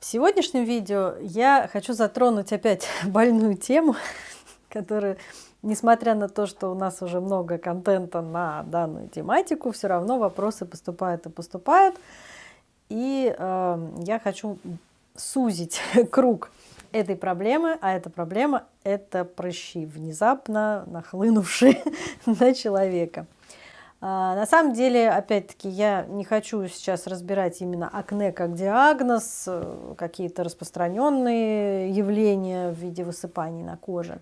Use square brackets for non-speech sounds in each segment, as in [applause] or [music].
В сегодняшнем видео я хочу затронуть опять [laughs] больную тему, которая, несмотря на то, что у нас уже много контента на данную тематику, все равно вопросы поступают и поступают. И э, я хочу сузить [laughs] круг этой проблемы, а эта проблема – это прыщи, внезапно нахлынувшие [laughs] на человека. А, на самом деле, опять-таки, я не хочу сейчас разбирать именно акне как диагноз, какие-то распространенные явления в виде высыпаний на коже,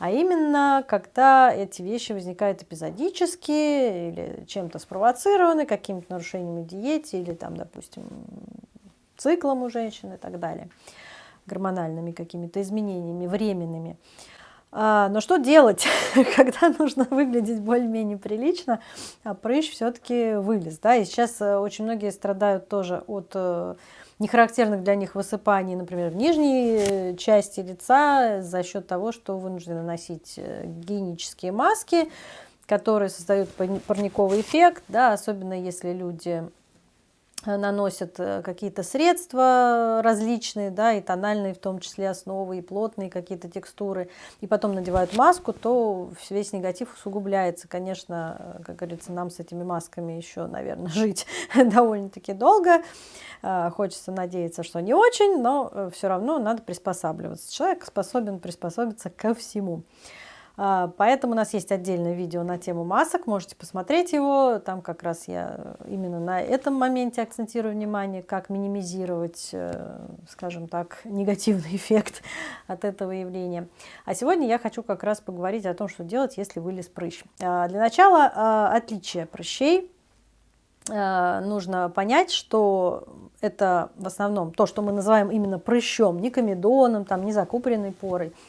а именно, когда эти вещи возникают эпизодически или чем-то спровоцированы, какими-то нарушениями в диете или, там, допустим, циклом у женщин и так далее гормональными какими-то изменениями временными. А, но что делать, [laughs] когда нужно выглядеть более-менее прилично, а прыщ все-таки вылез. Да? И сейчас э, очень многие страдают тоже от э, нехарактерных для них высыпаний, например, в нижней э, части лица за счет того, что вынуждены носить гигиенические маски, которые создают парниковый эффект, да, особенно если люди наносят э, какие-то средства различные, да, и тональные в том числе основы, и плотные какие-то текстуры, и потом надевают маску, то весь негатив усугубляется. Конечно, э, как говорится, нам с этими масками еще, наверное, [laughs] жить довольно-таки долго. Хочется надеяться, что не очень, но все равно надо приспосабливаться. Человек способен приспособиться ко всему. А, поэтому у нас есть отдельное видео на тему масок, можете посмотреть его. Там как раз я именно на этом моменте акцентирую внимание, как минимизировать, э, скажем так, [laughs] негативный эффект от этого явления. А сегодня я хочу как раз поговорить о том, что делать, если вылез прыщ. А, для начала а, отличие прыщей. Нужно понять, что это в основном то, что мы называем именно прыщом, не комедоном, там, не закупоренной порой –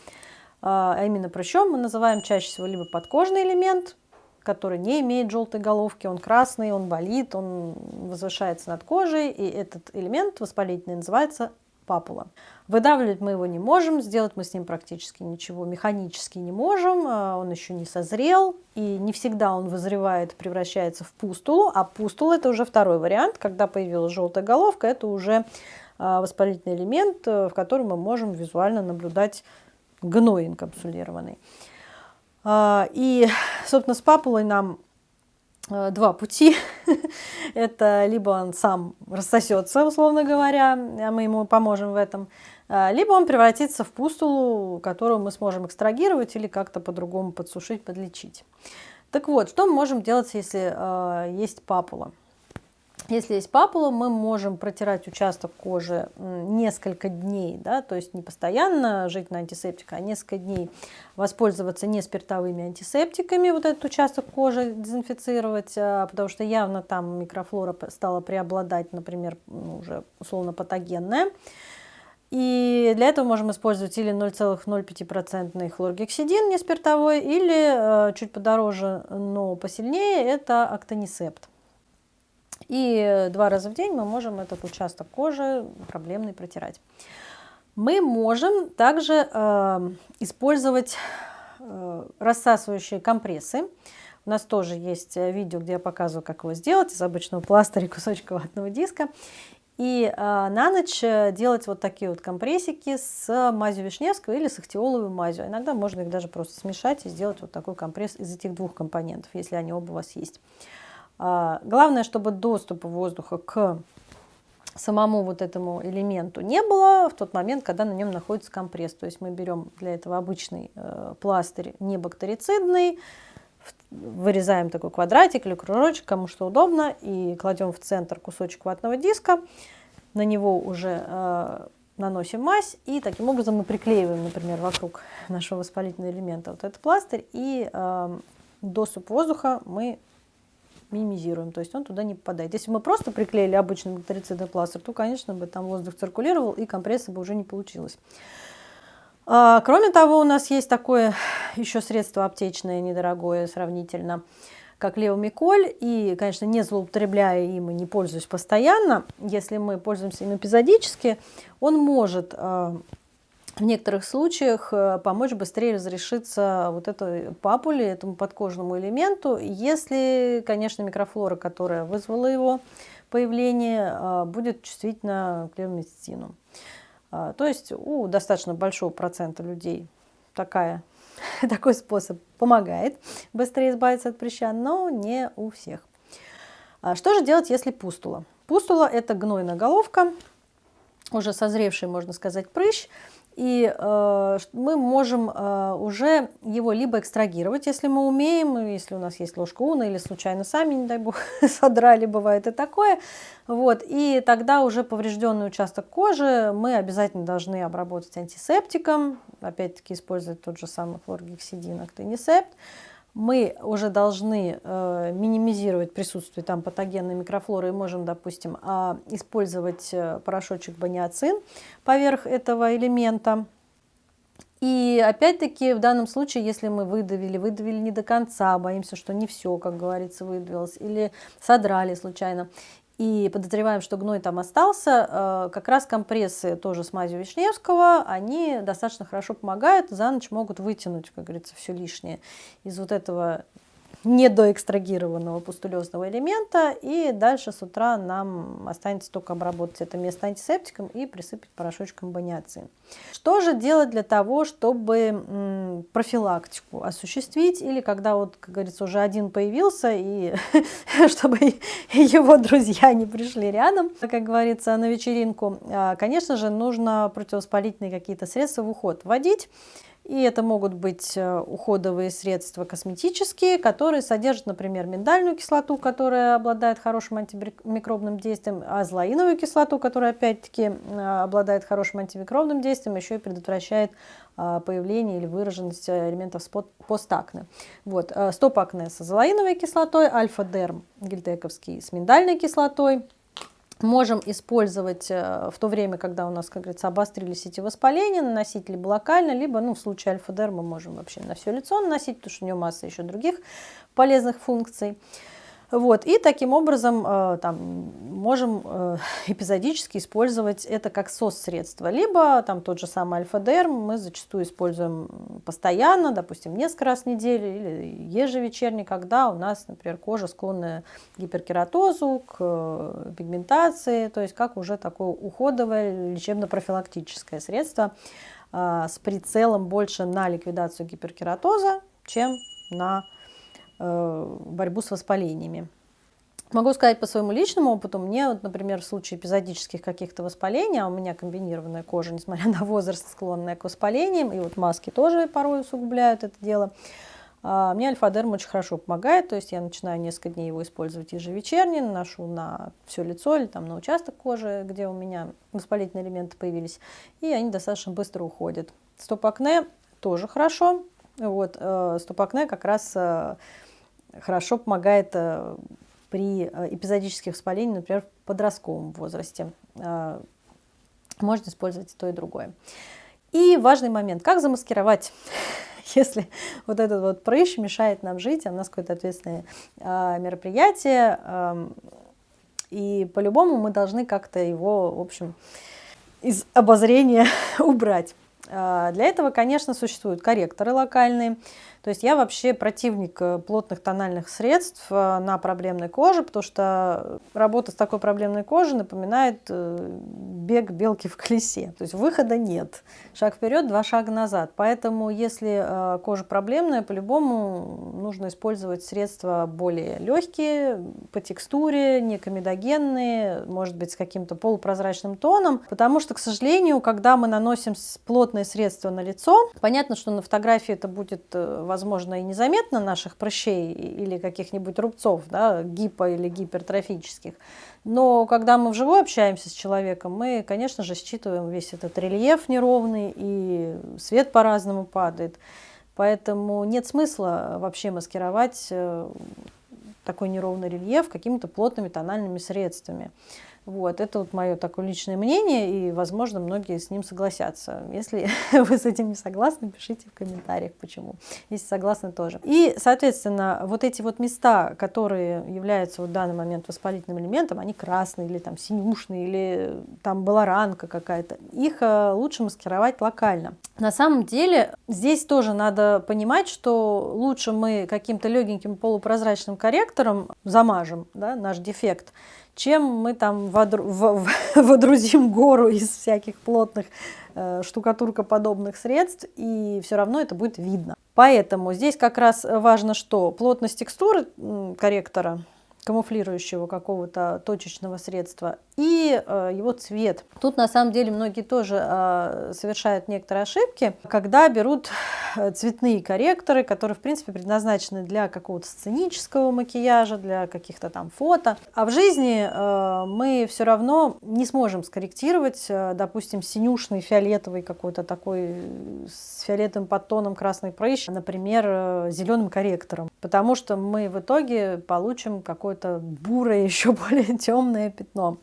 а, а именно прыщом мы называем чаще всего либо подкожный элемент, который не имеет желтой головки, он красный, он болит, он возвышается над кожей, и этот элемент воспалительный называется папула. Выдавливать мы его не можем, сделать мы с ним практически ничего механически не можем, а, он еще не созрел, и не всегда он вызревает, превращается в пустулу, а пустула это уже второй вариант, когда появилась желтая головка, это уже а, воспалительный элемент, э, в котором мы можем визуально наблюдать гной инкапсулированный. А, и, собственно, с папулой нам э, два пути. [laughs] Это либо он сам рассосется, условно говоря, а мы ему поможем в этом, а, либо он превратится в пустулу, которую мы сможем экстрагировать или как-то по-другому подсушить, подлечить. Так вот, что мы можем делать, если э, есть папула? Если есть папула, мы можем протирать участок кожи несколько дней, да, то есть не постоянно жить на антисептиках, а несколько дней воспользоваться не спиртовыми антисептиками, вот этот участок кожи дезинфицировать, а, потому что явно там микрофлора стала преобладать, например, ну, уже условно патогенная. И для этого можем использовать или 0,05% хлоргексидин, не спиртовой, или э, чуть подороже, но посильнее, это актонисепт. И два раза в день мы можем этот участок кожи проблемный протирать. Мы можем также э, использовать э, рассасывающие компрессы. У нас тоже есть видео, где я показываю, как его сделать из обычного пластыря [laughs] кусочка ватного диска. И э, на ночь делать вот такие вот компрессики с мазью Вишневского или с ахтиоловой мазью. Иногда можно их даже просто смешать и сделать вот такой компресс из этих двух компонентов, если они оба у вас есть. А, главное, чтобы доступа воздуха к самому вот этому элементу не было в тот момент, когда на нем находится компресс. То есть мы берем для этого обычный э, пластырь небактерицидный, вырезаем такой квадратик или кружочек, кому что удобно, и кладем в центр кусочек ватного диска, на него уже э, наносим мазь, и таким образом мы приклеиваем, например, вокруг нашего воспалительного элемента вот этот пластырь, и э, доступ воздуха мы минимизируем, то есть он туда не попадает. Если мы просто приклеили обычный бактерицидный пластырь, то, конечно, бы там воздух циркулировал и компресса бы уже не получилось. А, кроме того, у нас есть такое еще средство аптечное, недорогое сравнительно, как левомиколь, и, конечно, не злоупотребляя им и не пользуясь постоянно, если мы пользуемся им эпизодически, он может а, в некоторых случаях э, помочь быстрее разрешиться вот этой папуле, этому подкожному элементу, если, конечно, микрофлора, которая вызвала его появление, э, будет чувствительна к левомицетину. А, то есть у достаточно большого процента людей такая, [laughs] такой способ помогает быстрее избавиться от прыща, но не у всех. А что же делать, если пустула? Пустула – это гнойная головка, уже созревший, можно сказать, прыщ, и э, мы можем э, уже его либо экстрагировать, если мы умеем, если у нас есть ложка уна, или случайно сами, не дай бог, [laughs] содрали, бывает и такое. Вот, и тогда уже поврежденный участок кожи мы обязательно должны обработать антисептиком, опять-таки использовать тот же самый хлоргексидин, актинисепт мы уже должны э, минимизировать присутствие там патогенной микрофлоры и можем, допустим, э, использовать э, порошочек баниацин поверх этого элемента. И опять-таки в данном случае, если мы выдавили, выдавили не до конца, боимся, что не все, как говорится, выдавилось, или содрали случайно, и подозреваем, что гной там остался, э, как раз компрессы тоже с мазью Вишневского, они достаточно хорошо помогают, за ночь могут вытянуть, как говорится, все лишнее из вот этого недоэкстрагированного пустулезного элемента. И дальше с утра нам останется только обработать это место антисептиком и присыпать порошочком баниацин. Что же делать для того, чтобы профилактику осуществить? Или когда, вот, как говорится, уже один появился, и [laughs] чтобы его друзья не пришли рядом, как говорится, на вечеринку, а, конечно же, нужно противовоспалительные какие-то средства в уход вводить. И это могут быть э, уходовые средства косметические, которые содержат, например, миндальную кислоту, которая обладает хорошим антимикробным действием, азлаиновую кислоту, которая опять-таки э, обладает хорошим антимикробным действием, еще и предотвращает э, появление или выраженность элементов постакне. Вот, стоп-акне с азолаиновой кислотой, альфа-дерм гельтековский с миндальной кислотой, можем использовать э, в то время, когда у нас, как говорится, обострились эти воспаления, наносить либо локально, либо, ну, в случае альфа-дер мы можем вообще на все лицо наносить, потому что у него масса еще других полезных функций. Вот, и таким образом э, там, можем э, [laughs] эпизодически использовать это как сос-средство. Либо там тот же самый альфа-дерм мы зачастую используем постоянно, допустим, несколько раз в неделю или ежевечерне, когда у нас, например, кожа склонна к гиперкератозу, к э, пигментации, то есть как уже такое уходовое лечебно-профилактическое средство с прицелом больше на ликвидацию гиперкератоза, чем на Э, борьбу с воспалениями. Могу сказать по своему личному опыту, мне, вот, например, в случае эпизодических каких-то воспалений, а у меня комбинированная кожа, несмотря на возраст, склонная к воспалениям, и вот маски тоже порой усугубляют это дело, а, мне альфа-дерм очень хорошо помогает, то есть я начинаю несколько дней его использовать ежевечерне, наношу на все лицо или там на участок кожи, где у меня воспалительные элементы появились, и они достаточно быстро уходят. Стоп-акне тоже хорошо, вот, э, стоп-акне как раз э, хорошо помогает э, при э, эпизодических воспалениях, например, в подростковом возрасте. Э, можно использовать и то, и другое. И важный момент, как замаскировать, [laughs] если вот этот вот прыщ мешает нам жить, а у нас какое-то ответственное мероприятие, эм, и по-любому мы должны как-то его, в общем, из обозрения [laughs] убрать. Для этого, конечно, существуют корректоры локальные, то есть я вообще противник э, плотных тональных средств э, на проблемной коже, потому что работа с такой проблемной кожей напоминает э, бег белки в колесе. То есть выхода нет. Шаг вперед, два шага назад. Поэтому если кожа проблемная, по-любому нужно использовать средства более легкие, по текстуре, не комедогенные, может быть с каким-то полупрозрачным тоном. Потому что, к сожалению, когда мы наносим плотные средства на лицо, понятно, что на фотографии это будет возможно, и незаметно наших прыщей или каких-нибудь рубцов, да, гипо- или гипертрофических. Но когда мы вживую общаемся с человеком, мы, конечно же, считываем весь этот рельеф неровный, и свет по-разному падает. Поэтому нет смысла вообще маскировать э, такой неровный рельеф какими-то плотными тональными средствами. Вот, это вот мое такое личное мнение, и, возможно, многие с ним согласятся. Если [laughs] вы с этим не согласны, пишите в комментариях, почему. Если согласны, тоже. И, соответственно, вот эти вот места, которые являются в данный момент воспалительным элементом, они красные или там синюшные, или там была ранка какая-то, их э, лучше маскировать локально. На самом деле, здесь тоже надо понимать, что лучше мы каким-то легеньким полупрозрачным корректором замажем да, наш дефект, чем мы там [laughs] водрузим гору из всяких плотных э, штукатуркоподобных средств, и все равно это будет видно. Поэтому здесь как раз важно, что плотность текстуры корректора камуфлирующего какого-то точечного средства и э, его цвет. Тут на самом деле многие тоже э, совершают некоторые ошибки, когда берут э, цветные корректоры, которые в принципе предназначены для какого-то сценического макияжа, для каких-то там фото. А в жизни э, мы все равно не сможем скорректировать, э, допустим, синюшный, фиолетовый какой-то такой с фиолетовым подтоном красный прыщ, например, э, зеленым корректором, потому что мы в итоге получим какое-то бурое, [laughs] еще более темное пятно.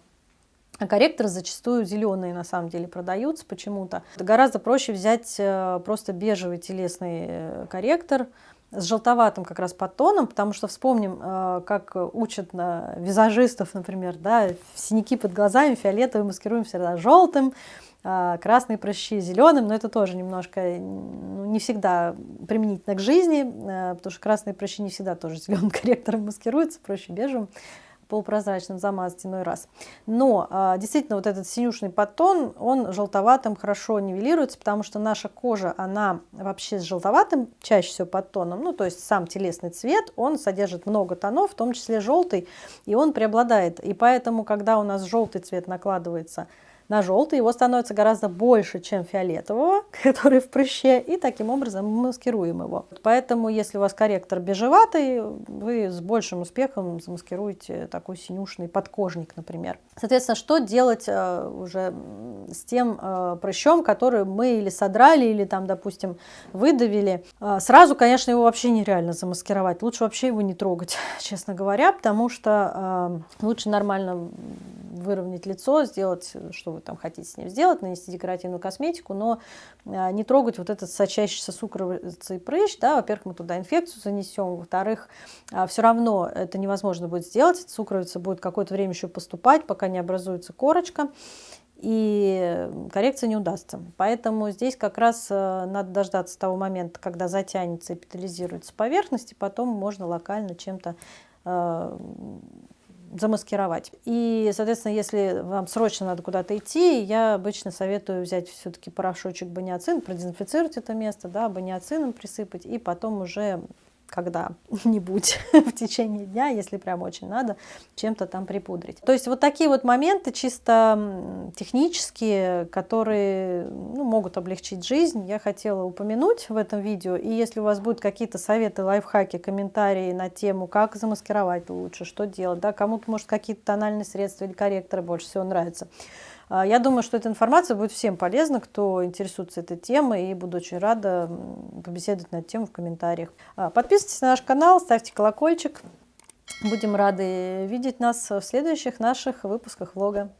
А корректоры зачастую зеленые на самом деле продаются почему-то. Гораздо проще взять э, просто бежевый телесный э, корректор с желтоватым как раз подтоном, потому что вспомним, э, как учат на визажистов, например, да, синяки под глазами фиолетовым маскируем всегда желтым, красные прыщи зеленым, но это тоже немножко ну, не всегда применительно к жизни, потому что красные прыщи не всегда тоже зеленым [laughs] корректором маскируются, проще бежевым полупрозрачным замазать иной раз. Но а, действительно вот этот синюшный подтон, он желтоватым хорошо нивелируется, потому что наша кожа, она вообще с желтоватым чаще всего подтоном, ну то есть сам телесный цвет, он содержит много тонов, в том числе желтый, и он преобладает. И поэтому, когда у нас желтый цвет накладывается на желтый, его становится гораздо больше, чем фиолетового, [laughs] который в прыще, и таким образом мы маскируем его. Поэтому, если у вас корректор бежеватый, вы с большим успехом замаскируете такой синюшный подкожник, например. Соответственно, что делать э, уже с тем э, прыщом, который мы или содрали, или там, допустим, выдавили? Э, сразу, конечно, его вообще нереально замаскировать. Лучше вообще его не трогать, [laughs] честно говоря, потому что лучше нормально выровнять лицо, сделать, что вы там хотите с ним сделать, нанести декоративную косметику, но а, не трогать вот этот сочащийся сукровицей прыщ, да, во-первых, мы туда инфекцию занесем, во-вторых, а, все равно это невозможно будет сделать, сукровица будет какое-то время еще поступать, пока не образуется корочка, и коррекция не удастся. Поэтому здесь как раз э, надо дождаться того момента, когда затянется эпитализируется поверхность, и потом можно локально чем-то э, замаскировать. И, соответственно, если вам срочно надо куда-то идти, я обычно советую взять все-таки порошочек баниоцин, продезинфицировать это место, да, баниоцином присыпать, и потом уже когда-нибудь [laughs] [laughs] в течение дня, если прям очень надо, чем-то там припудрить. То есть вот такие вот моменты чисто технические, которые ну, могут облегчить жизнь, я хотела упомянуть в этом видео. И если у вас будут какие-то советы, лайфхаки, комментарии на тему, как замаскировать лучше, что делать, да, кому-то, может, какие-то тональные средства или корректоры больше всего нравятся, я думаю, что эта информация будет всем полезна, кто интересуется этой темой, и буду очень рада побеседовать на эту тему в комментариях. А, подписывайтесь на наш канал, ставьте колокольчик. Будем рады видеть нас в следующих наших выпусках влога.